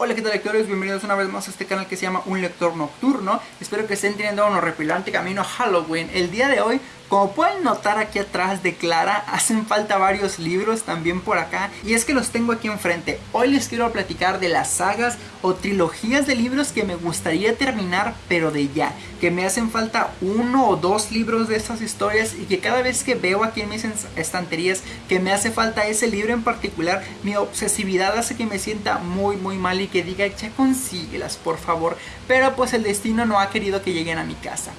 Hola qué tal lectores, bienvenidos una vez más a este canal que se llama Un Lector Nocturno Espero que estén teniendo un horripilante camino a Halloween El día de hoy como pueden notar aquí atrás de Clara, hacen falta varios libros también por acá y es que los tengo aquí enfrente. Hoy les quiero platicar de las sagas o trilogías de libros que me gustaría terminar pero de ya. Que me hacen falta uno o dos libros de estas historias y que cada vez que veo aquí en mis estanterías que me hace falta ese libro en particular, mi obsesividad hace que me sienta muy muy mal y que diga ya consíguelas por favor. Pero pues el destino no ha querido que lleguen a mi casa.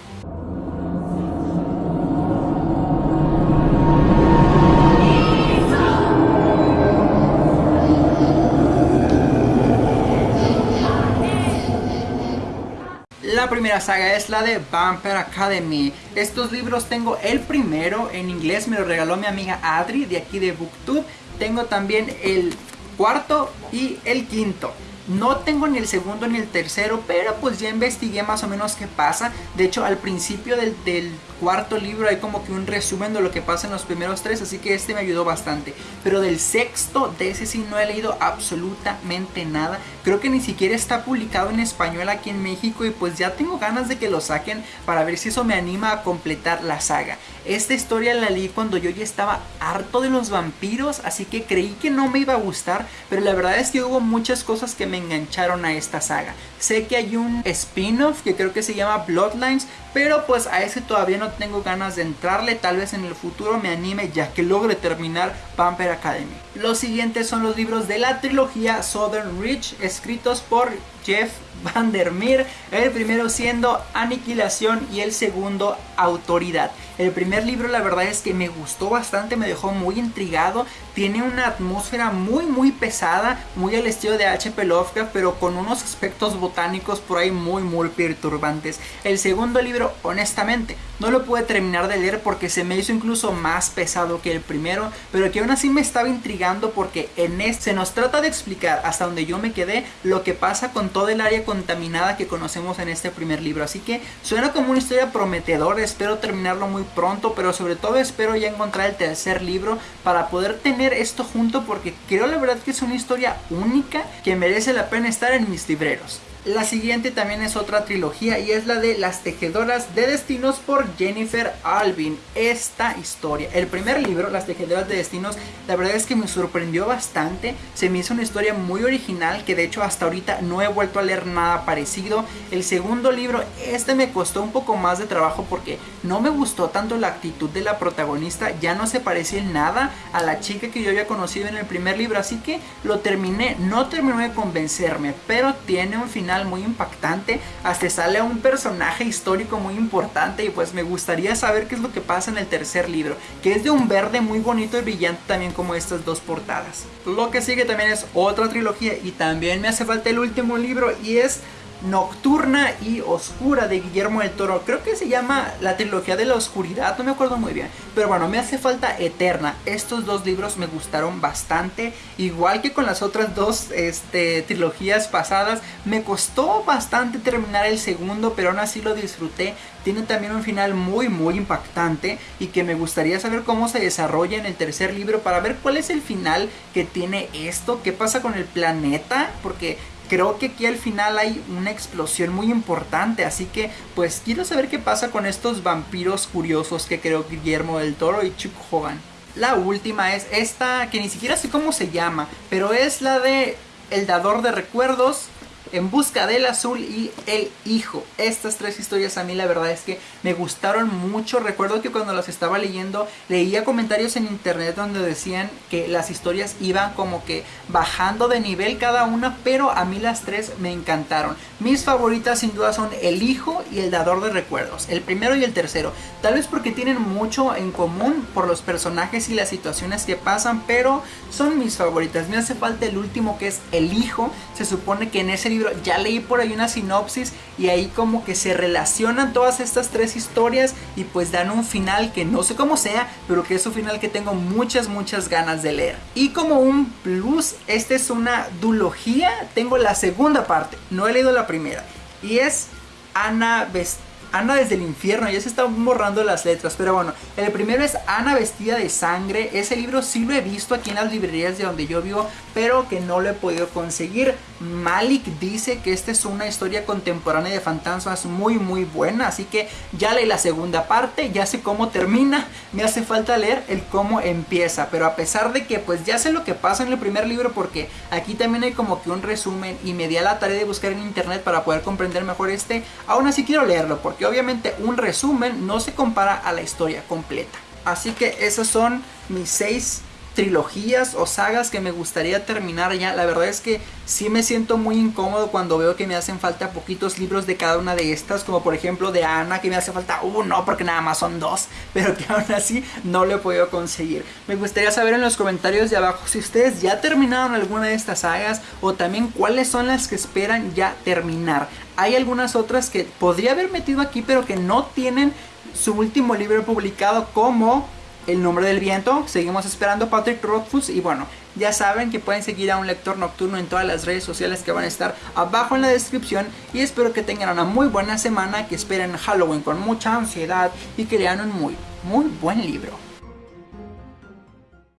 La primera saga es la de Vampire Academy. Estos libros tengo el primero en inglés, me lo regaló mi amiga Adri de aquí de Booktube. Tengo también el cuarto y el quinto. No tengo ni el segundo ni el tercero, pero pues ya investigué más o menos qué pasa. De hecho, al principio del, del cuarto libro hay como que un resumen de lo que pasa en los primeros tres, así que este me ayudó bastante. Pero del sexto, de ese sí no he leído absolutamente nada. Creo que ni siquiera está publicado en español aquí en México y pues ya tengo ganas de que lo saquen para ver si eso me anima a completar la saga. Esta historia la leí cuando yo ya estaba harto de los vampiros, así que creí que no me iba a gustar, pero la verdad es que hubo muchas cosas que me engancharon a esta saga. Sé que hay un spin-off que creo que se llama Bloodlines, pero pues a ese todavía no tengo ganas de entrarle, tal vez en el futuro me anime ya que logre terminar Vampire Academy. Los siguientes son los libros de la trilogía Southern Reach, escritos por Jeff Vandermeer, el primero siendo Aniquilación y el segundo Autoridad. El primer libro la verdad es que me gustó bastante, me dejó muy intrigado, tiene una atmósfera muy muy pesada, muy al estilo de H.P. Lovecraft, pero con unos aspectos botánicos por ahí muy muy perturbantes. El segundo libro, honestamente, no lo pude terminar de leer porque se me hizo incluso más pesado que el primero, pero que aún así me estaba intrigando porque en este se nos trata de explicar hasta donde yo me quedé lo que pasa con todo el área contaminada que conocemos en este primer libro. Así que suena como una historia prometedora, espero terminarlo muy pronto, pero sobre todo espero ya encontrar el tercer libro para poder tener esto junto porque creo la verdad que es una historia única que merece la pena estar en mis libreros. La siguiente también es otra trilogía y es la de Las Tejedoras de Destinos por Jennifer Alvin. Esta historia, el primer libro, Las Tejedoras de Destinos, la verdad es que me sorprendió bastante. Se me hizo una historia muy original que de hecho hasta ahorita no he vuelto a leer nada parecido. El segundo libro, este me costó un poco más de trabajo porque no me gustó tanto la actitud de la protagonista. Ya no se parecía en nada a la chica que yo había conocido en el primer libro. Así que lo terminé, no terminó de convencerme, pero tiene un final muy impactante, hasta sale un personaje histórico muy importante y pues me gustaría saber qué es lo que pasa en el tercer libro, que es de un verde muy bonito y brillante también como estas dos portadas. Lo que sigue también es otra trilogía y también me hace falta el último libro y es Nocturna y Oscura de Guillermo del Toro. Creo que se llama la trilogía de la oscuridad, no me acuerdo muy bien. Pero bueno, me hace falta Eterna. Estos dos libros me gustaron bastante. Igual que con las otras dos este, trilogías pasadas. Me costó bastante terminar el segundo, pero aún así lo disfruté. Tiene también un final muy muy impactante y que me gustaría saber cómo se desarrolla en el tercer libro para ver cuál es el final que tiene esto, qué pasa con el planeta, porque creo que aquí al final hay una explosión muy importante, así que pues quiero saber qué pasa con estos vampiros curiosos que creo Guillermo del Toro y Chuck Hogan. La última es esta, que ni siquiera sé cómo se llama, pero es la de El Dador de Recuerdos, en busca del azul y El hijo. Estas tres historias a mí la verdad es que me gustaron mucho. Recuerdo que cuando las estaba leyendo leía comentarios en internet donde decían que las historias iban como que bajando de nivel cada una, pero a mí las tres me encantaron. Mis favoritas sin duda son El hijo y El dador de recuerdos, el primero y el tercero. Tal vez porque tienen mucho en común por los personajes y las situaciones que pasan, pero son mis favoritas. Me hace falta el último que es El hijo. Se supone que en ese ya leí por ahí una sinopsis y ahí como que se relacionan todas estas tres historias y pues dan un final que no sé cómo sea, pero que es un final que tengo muchas muchas ganas de leer. Y como un plus, esta es una dulogía, tengo la segunda parte, no he leído la primera y es Ana Ana desde el infierno, ya se están borrando las letras, pero bueno, el primero es Ana vestida de sangre, ese libro sí lo he visto aquí en las librerías de donde yo vivo, pero que no lo he podido conseguir. Malik dice que esta es una historia contemporánea de fantasmas muy muy buena, así que ya leí la segunda parte, ya sé cómo termina, me hace falta leer el cómo empieza, pero a pesar de que pues ya sé lo que pasa en el primer libro porque aquí también hay como que un resumen y me di a la tarea de buscar en internet para poder comprender mejor este, aún así quiero leerlo porque obviamente un resumen no se compara a la historia completa. Así que esos son mis seis trilogías o sagas que me gustaría terminar ya. La verdad es que sí me siento muy incómodo cuando veo que me hacen falta poquitos libros de cada una de estas, como por ejemplo de Ana, que me hace falta uno porque nada más son dos, pero que aún así no lo he podido conseguir. Me gustaría saber en los comentarios de abajo si ustedes ya terminaron alguna de estas sagas o también cuáles son las que esperan ya terminar. Hay algunas otras que podría haber metido aquí, pero que no tienen su último libro publicado como el nombre del viento. Seguimos esperando Patrick Rothfuss y bueno, ya saben que pueden seguir a un lector nocturno en todas las redes sociales que van a estar abajo en la descripción y espero que tengan una muy buena semana, que esperen Halloween con mucha ansiedad y que lean un muy, muy buen libro.